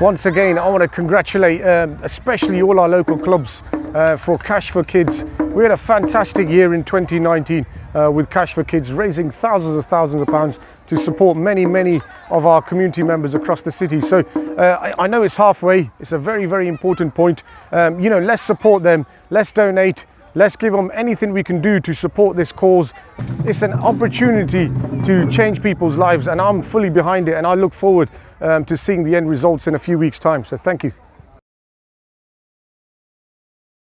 Once again, I want to congratulate um, especially all our local clubs uh, for Cash for Kids. We had a fantastic year in 2019 uh, with Cash for Kids, raising thousands of thousands of pounds to support many, many of our community members across the city. So uh, I, I, know it's halfway. It's a very, very important point. Um, you know, let's support them. Let's donate. Let's give them anything we can do to support this cause. It's an opportunity to change people's lives and I'm fully behind it and I look forward um, to seeing the end results in a few weeks time. So thank you.